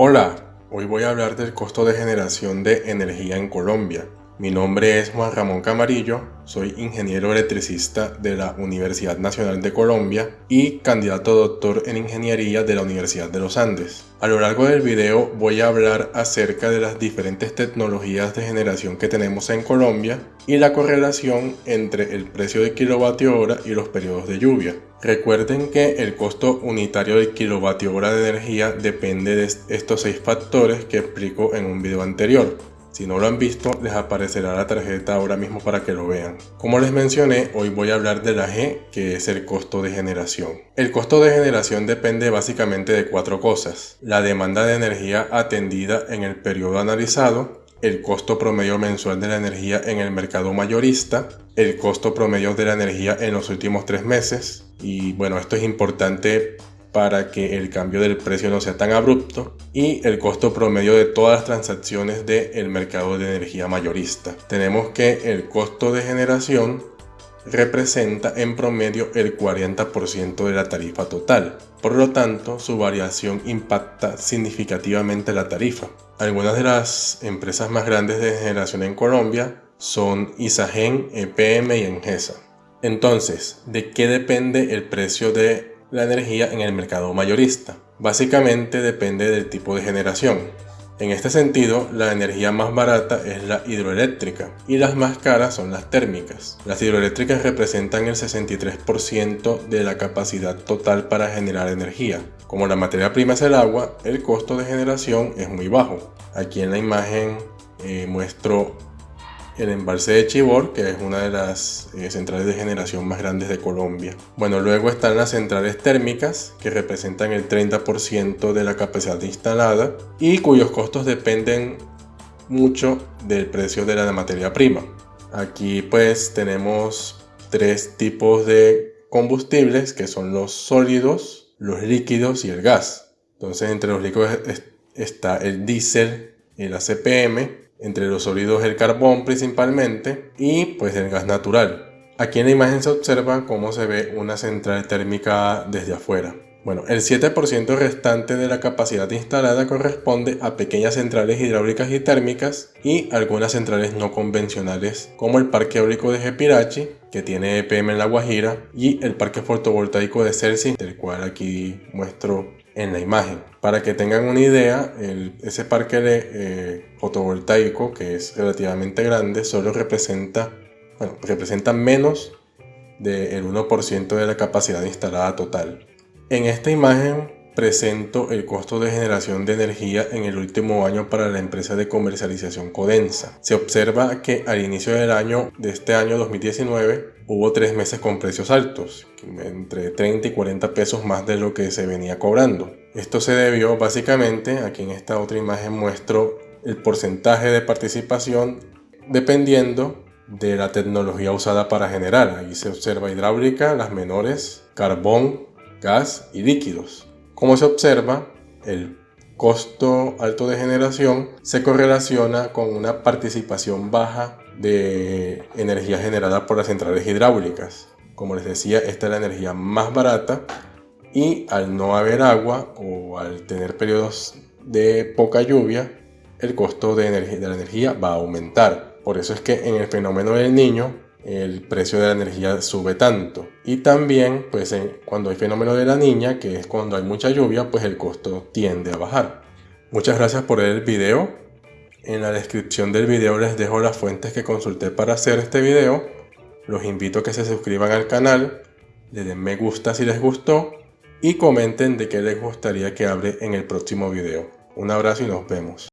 Hola, hoy voy a hablar del costo de generación de energía en Colombia. Mi nombre es Juan Ramón Camarillo, soy ingeniero electricista de la Universidad Nacional de Colombia y candidato doctor en ingeniería de la Universidad de los Andes. A lo largo del video voy a hablar acerca de las diferentes tecnologías de generación que tenemos en Colombia y la correlación entre el precio de kilovatio hora y los periodos de lluvia. Recuerden que el costo unitario del kilovatio hora de energía depende de estos seis factores que explico en un video anterior. Si no lo han visto, les aparecerá la tarjeta ahora mismo para que lo vean. Como les mencioné, hoy voy a hablar de la G, que es el costo de generación. El costo de generación depende básicamente de cuatro cosas. La demanda de energía atendida en el periodo analizado, el costo promedio mensual de la energía en el mercado mayorista, el costo promedio de la energía en los últimos tres meses, y bueno, esto es importante para que el cambio del precio no sea tan abrupto y el costo promedio de todas las transacciones del mercado de energía mayorista. Tenemos que el costo de generación representa en promedio el 40% de la tarifa total. Por lo tanto, su variación impacta significativamente la tarifa. Algunas de las empresas más grandes de generación en Colombia son Isagen, EPM y Engesa. Entonces, ¿de qué depende el precio de la energía en el mercado mayorista. Básicamente depende del tipo de generación. En este sentido, la energía más barata es la hidroeléctrica y las más caras son las térmicas. Las hidroeléctricas representan el 63% de la capacidad total para generar energía. Como la materia prima es el agua, el costo de generación es muy bajo. Aquí en la imagen eh, muestro el embalse de Chibor, que es una de las eh, centrales de generación más grandes de Colombia. Bueno, luego están las centrales térmicas, que representan el 30% de la capacidad instalada y cuyos costos dependen mucho del precio de la materia prima. Aquí pues tenemos tres tipos de combustibles, que son los sólidos, los líquidos y el gas. Entonces entre los líquidos está el diésel, el ACPM, entre los sólidos el carbón principalmente y pues el gas natural. Aquí en la imagen se observa cómo se ve una central térmica desde afuera. Bueno, el 7% restante de la capacidad instalada corresponde a pequeñas centrales hidráulicas y térmicas y algunas centrales no convencionales como el parque eólico de Jepirachi, que tiene EPM en La Guajira, y el parque fotovoltaico de Celsius, del cual aquí muestro en la imagen. Para que tengan una idea, ese parque eh, fotovoltaico, que es relativamente grande, solo representa, bueno, representa menos del 1% de la capacidad instalada total. En esta imagen presento el costo de generación de energía en el último año para la empresa de comercialización Codensa. Se observa que al inicio del año de este año 2019 hubo tres meses con precios altos, entre 30 y 40 pesos más de lo que se venía cobrando. Esto se debió básicamente, aquí en esta otra imagen muestro el porcentaje de participación dependiendo de la tecnología usada para generar. Ahí se observa hidráulica, las menores, carbón, gas y líquidos. Como se observa, el costo alto de generación se correlaciona con una participación baja de energía generada por las centrales hidráulicas. Como les decía, esta es la energía más barata y al no haber agua o al tener periodos de poca lluvia, el costo de, de la energía va a aumentar. Por eso es que en el fenómeno del niño el precio de la energía sube tanto. Y también, pues cuando hay fenómeno de la niña, que es cuando hay mucha lluvia, pues el costo tiende a bajar. Muchas gracias por ver el video. En la descripción del video les dejo las fuentes que consulté para hacer este video. Los invito a que se suscriban al canal, le den me gusta si les gustó y comenten de qué les gustaría que hable en el próximo video. Un abrazo y nos vemos.